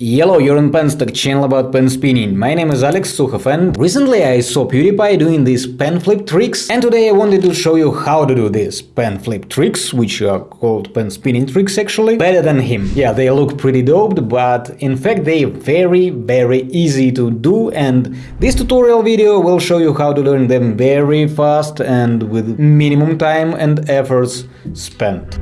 Hello, you're on Penstock channel about pen spinning. My name is Alex Sukhov and recently I saw PewDiePie doing these pen flip tricks and today I wanted to show you how to do these pen flip tricks, which are called pen spinning tricks actually, better than him. Yeah, they look pretty doped, but in fact they very very easy to do and this tutorial video will show you how to learn them very fast and with minimum time and efforts spent.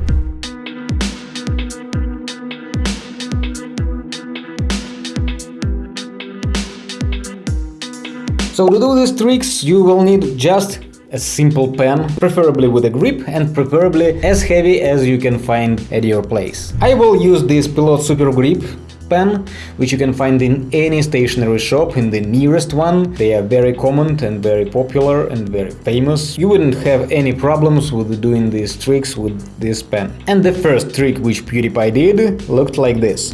So to do these tricks you will need just a simple pen, preferably with a grip and preferably as heavy as you can find at your place. I will use this Pilot Super Grip pen, which you can find in any stationery shop, in the nearest one. They are very common and very popular and very famous. You wouldn't have any problems with doing these tricks with this pen. And the first trick which PewDiePie did looked like this.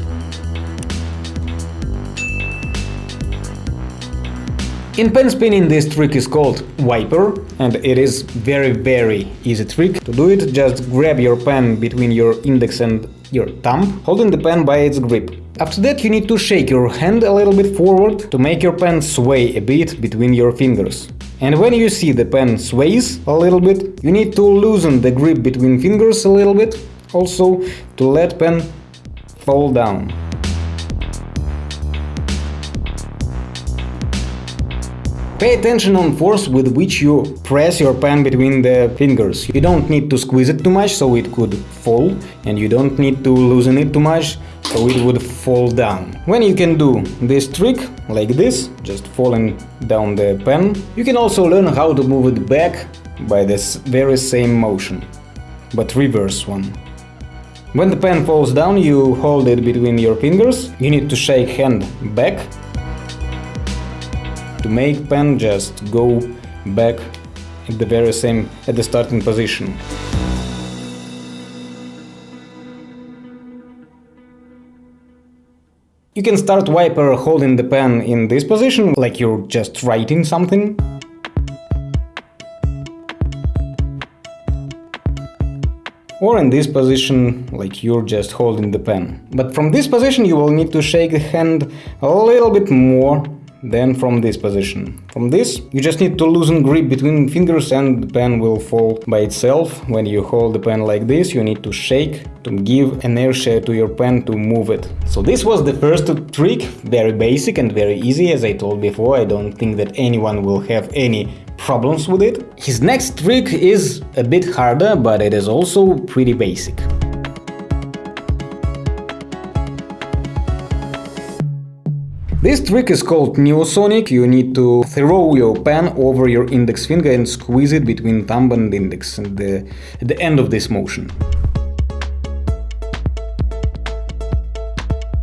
In pen spinning this trick is called wiper and it is very very easy trick. To do it just grab your pen between your index and your thumb, holding the pen by its grip. After that you need to shake your hand a little bit forward to make your pen sway a bit between your fingers. And when you see the pen sways a little bit, you need to loosen the grip between fingers a little bit, also to let pen fall down. Pay attention on force with which you press your pen between the fingers. You don't need to squeeze it too much so it could fall and you don't need to loosen it too much so it would fall down. When you can do this trick, like this, just falling down the pen, you can also learn how to move it back by this very same motion, but reverse one. When the pen falls down, you hold it between your fingers, you need to shake hand back to make pen just go back at the very same at the starting position. You can start wiper holding the pen in this position, like you're just writing something. Or in this position, like you're just holding the pen. But from this position you will need to shake the hand a little bit more then from this position. From this, you just need to loosen grip between fingers and the pen will fall by itself. When you hold the pen like this, you need to shake to give inertia to your pen to move it. So this was the first trick, very basic and very easy, as I told before, I don't think that anyone will have any problems with it. His next trick is a bit harder, but it is also pretty basic. This trick is called Neosonic. You need to throw your pen over your index finger and squeeze it between thumb and index at the, at the end of this motion.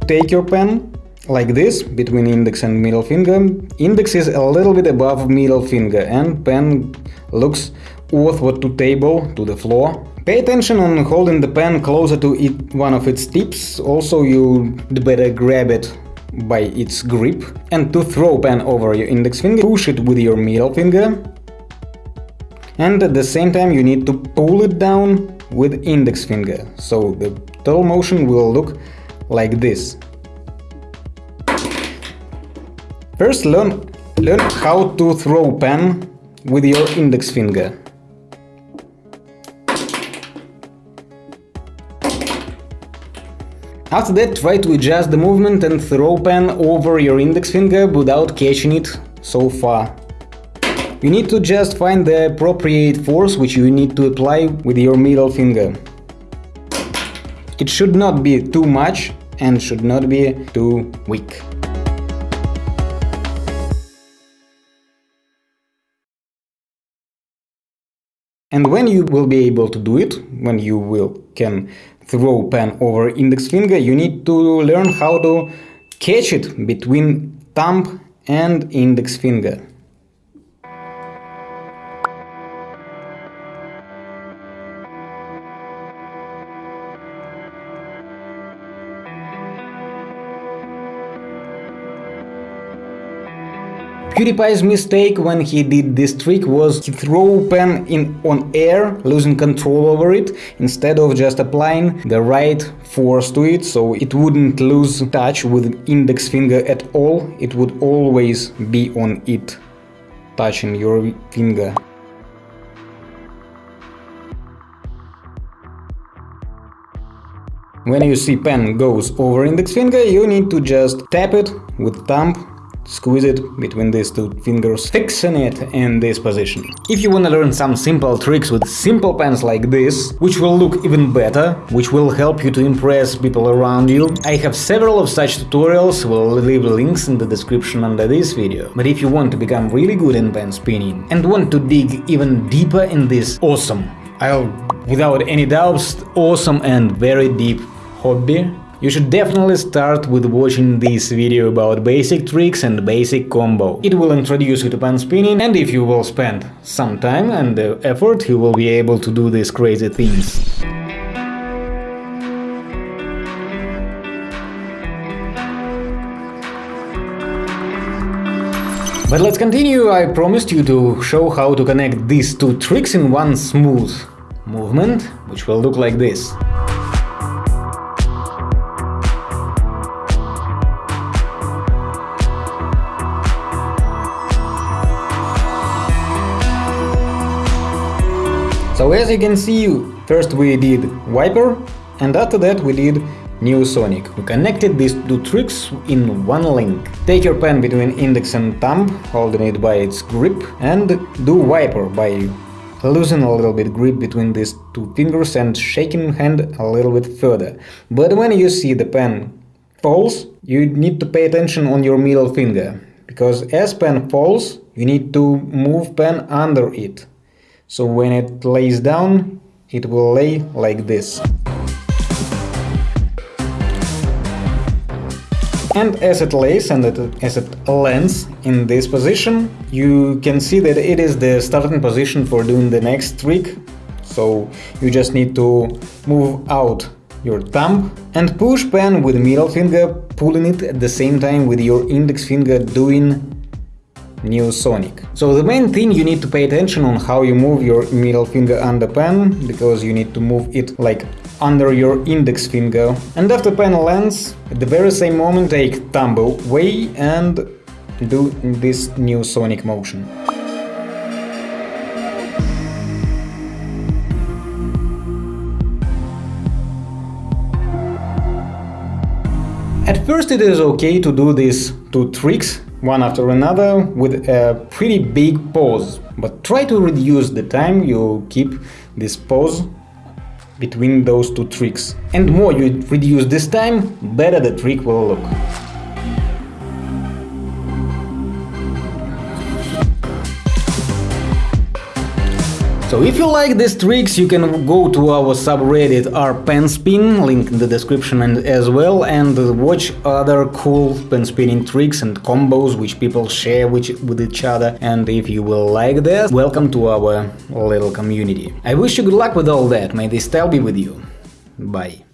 Take your pen like this between index and middle finger. Index is a little bit above middle finger and pen looks earthward to table, to the floor. Pay attention on holding the pen closer to it, one of its tips, also you better grab it by its grip and to throw pen over your index finger, push it with your middle finger and at the same time you need to pull it down with index finger, so the total motion will look like this. First learn, learn how to throw pen with your index finger. After that, try to adjust the movement and throw pen over your index finger without catching it so far. You need to just find the appropriate force which you need to apply with your middle finger. It should not be too much and should not be too weak. And when you will be able to do it, when you will can throw pen over index finger, you need to learn how to catch it between thumb and index finger. PewDiePie's mistake when he did this trick was he threw pen in on air, losing control over it, instead of just applying the right force to it, so it wouldn't lose touch with index finger at all, it would always be on it, touching your finger. When you see pen goes over index finger, you need to just tap it with thumb Squeeze it between these two fingers, fixing it in this position. If you wanna learn some simple tricks with simple pens like this, which will look even better, which will help you to impress people around you, I have several of such tutorials, will leave links in the description under this video. But if you want to become really good in pen spinning and want to dig even deeper in this awesome, I'll without any doubts, awesome and very deep hobby, you should definitely start with watching this video about basic tricks and basic combo. It will introduce you to pen spinning and if you will spend some time and uh, effort, you will be able to do these crazy things. But let's continue, I promised you to show how to connect these two tricks in one smooth movement, which will look like this. So as you can see, first we did Wiper and after that we did Neosonic. We connected these two tricks in one link. Take your pen between index and thumb, holding it by its grip, and do Wiper by loosening a little bit grip between these two fingers and shaking hand a little bit further. But when you see the pen falls, you need to pay attention on your middle finger, because as pen falls, you need to move pen under it. So when it lays down, it will lay like this. And as it lays and as it lands in this position, you can see that it is the starting position for doing the next trick. So you just need to move out your thumb and push pen with middle finger, pulling it at the same time with your index finger doing Neosonic. So the main thing you need to pay attention on how you move your middle finger under pen, because you need to move it like under your index finger. And after pen lands, at the very same moment take thumb away and do this Neosonic motion. At first it is okay to do these two tricks one after another with a pretty big pause, but try to reduce the time you keep this pause between those two tricks. And more you reduce this time, better the trick will look. So if you like these tricks, you can go to our subreddit rpenspin, link in the description and as well, and watch other cool pen spinning tricks and combos which people share with, with each other. And if you will like that, welcome to our little community. I wish you good luck with all that, may this style be with you. Bye.